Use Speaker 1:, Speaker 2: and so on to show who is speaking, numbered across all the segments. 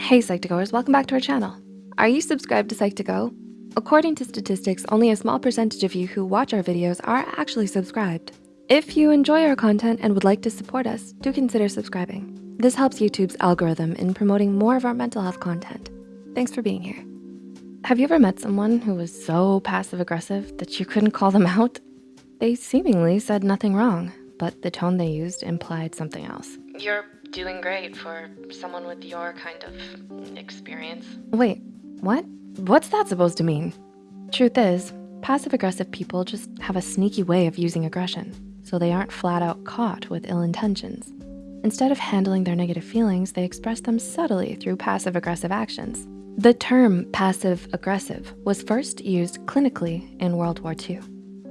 Speaker 1: Hey Psych2Goers, welcome back to our channel. Are you subscribed to Psych2Go? According to statistics, only a small percentage of you who watch our videos are actually subscribed. If you enjoy our content and would like to support us, do consider subscribing. This helps YouTube's algorithm in promoting more of our mental health content. Thanks for being here. Have you ever met someone who was so passive aggressive that you couldn't call them out? They seemingly said nothing wrong, but the tone they used implied something else.
Speaker 2: You're doing great for someone with your kind of experience.
Speaker 1: Wait, what? What's that supposed to mean? Truth is, passive aggressive people just have a sneaky way of using aggression, so they aren't flat out caught with ill intentions. Instead of handling their negative feelings, they express them subtly through passive aggressive actions. The term passive aggressive was first used clinically in World War II.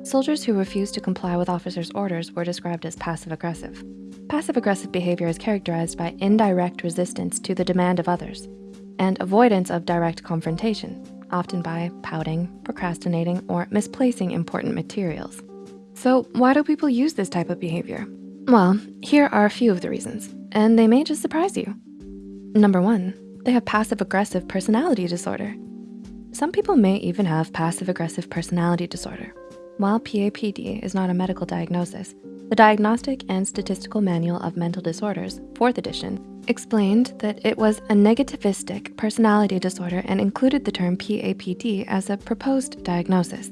Speaker 1: Soldiers who refused to comply with officers' orders were described as passive aggressive. Passive aggressive behavior is characterized by indirect resistance to the demand of others and avoidance of direct confrontation, often by pouting, procrastinating, or misplacing important materials. So why do people use this type of behavior? Well, here are a few of the reasons, and they may just surprise you. Number one, they have passive aggressive personality disorder. Some people may even have passive aggressive personality disorder. While PAPD is not a medical diagnosis, the Diagnostic and Statistical Manual of Mental Disorders, 4th edition, explained that it was a negativistic personality disorder and included the term PAPD as a proposed diagnosis.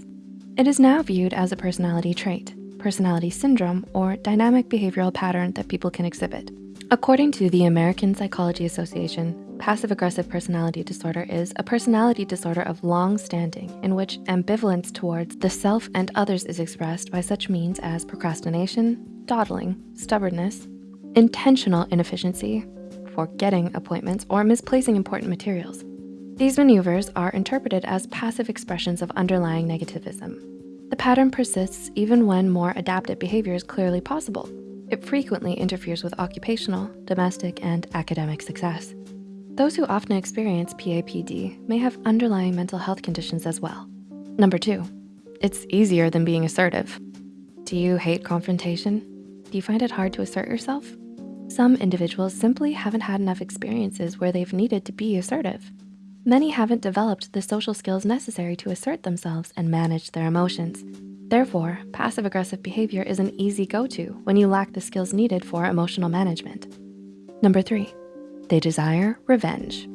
Speaker 1: It is now viewed as a personality trait, personality syndrome, or dynamic behavioral pattern that people can exhibit. According to the American Psychology Association, passive aggressive personality disorder is a personality disorder of long standing in which ambivalence towards the self and others is expressed by such means as procrastination, dawdling, stubbornness, intentional inefficiency, forgetting appointments, or misplacing important materials. These maneuvers are interpreted as passive expressions of underlying negativism. The pattern persists even when more adaptive behavior is clearly possible, it frequently interferes with occupational, domestic, and academic success. Those who often experience PAPD may have underlying mental health conditions as well. Number two, it's easier than being assertive. Do you hate confrontation? Do you find it hard to assert yourself? Some individuals simply haven't had enough experiences where they've needed to be assertive. Many haven't developed the social skills necessary to assert themselves and manage their emotions. Therefore, passive aggressive behavior is an easy go-to when you lack the skills needed for emotional management. Number three, they desire revenge.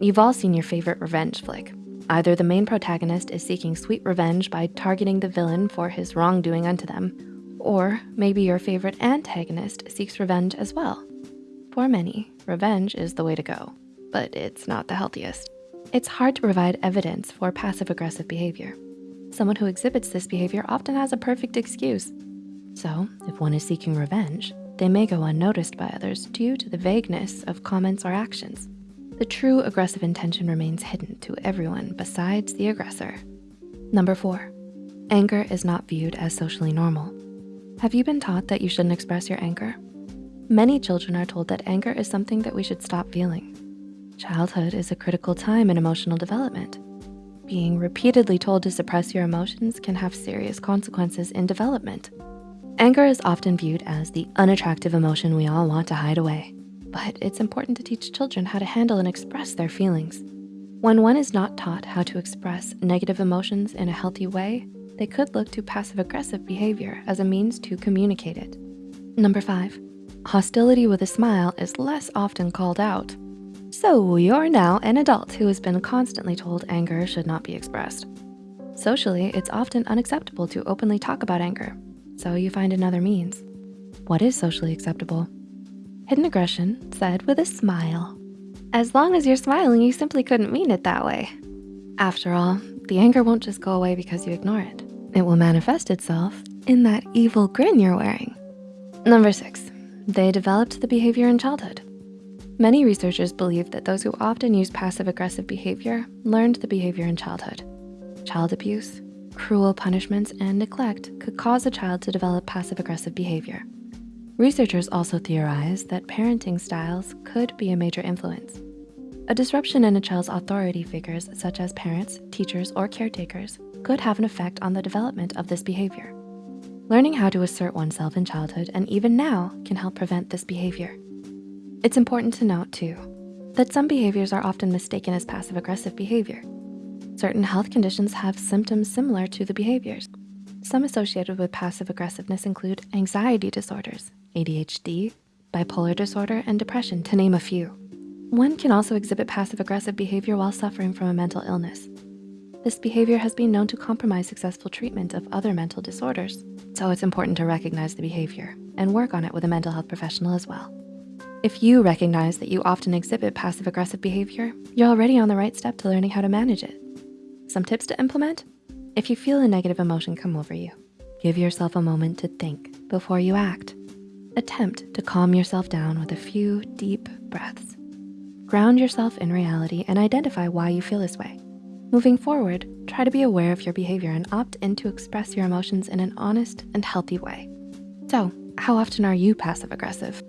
Speaker 1: You've all seen your favorite revenge flick. Either the main protagonist is seeking sweet revenge by targeting the villain for his wrongdoing unto them, or maybe your favorite antagonist seeks revenge as well. For many, revenge is the way to go, but it's not the healthiest. It's hard to provide evidence for passive aggressive behavior. Someone who exhibits this behavior often has a perfect excuse. So if one is seeking revenge, they may go unnoticed by others due to the vagueness of comments or actions. The true aggressive intention remains hidden to everyone besides the aggressor. Number four, anger is not viewed as socially normal. Have you been taught that you shouldn't express your anger? Many children are told that anger is something that we should stop feeling. Childhood is a critical time in emotional development. Being repeatedly told to suppress your emotions can have serious consequences in development. Anger is often viewed as the unattractive emotion we all want to hide away, but it's important to teach children how to handle and express their feelings. When one is not taught how to express negative emotions in a healthy way, they could look to passive aggressive behavior as a means to communicate it. Number five, hostility with a smile is less often called out. So you're now an adult who has been constantly told anger should not be expressed. Socially, it's often unacceptable to openly talk about anger, so you find another means. What is socially acceptable? Hidden aggression said with a smile. As long as you're smiling, you simply couldn't mean it that way. After all, the anger won't just go away because you ignore it. It will manifest itself in that evil grin you're wearing. Number six, they developed the behavior in childhood. Many researchers believe that those who often use passive aggressive behavior learned the behavior in childhood. Child abuse, cruel punishments, and neglect could cause a child to develop passive aggressive behavior. Researchers also theorize that parenting styles could be a major influence. A disruption in a child's authority figures such as parents, teachers, or caretakers could have an effect on the development of this behavior. Learning how to assert oneself in childhood and even now can help prevent this behavior. It's important to note too, that some behaviors are often mistaken as passive aggressive behavior. Certain health conditions have symptoms similar to the behaviors. Some associated with passive aggressiveness include anxiety disorders, ADHD, bipolar disorder, and depression, to name a few. One can also exhibit passive aggressive behavior while suffering from a mental illness. This behavior has been known to compromise successful treatment of other mental disorders. So it's important to recognize the behavior and work on it with a mental health professional as well. If you recognize that you often exhibit passive aggressive behavior, you're already on the right step to learning how to manage it. Some tips to implement? If you feel a negative emotion come over you, give yourself a moment to think before you act. Attempt to calm yourself down with a few deep breaths. Ground yourself in reality and identify why you feel this way. Moving forward, try to be aware of your behavior and opt in to express your emotions in an honest and healthy way. So how often are you passive aggressive?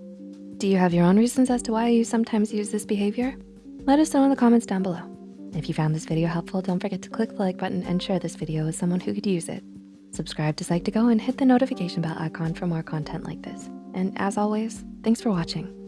Speaker 1: Do you have your own reasons as to why you sometimes use this behavior? Let us know in the comments down below. If you found this video helpful, don't forget to click the like button and share this video with someone who could use it. Subscribe to Psych2Go and hit the notification bell icon for more content like this. And as always, thanks for watching.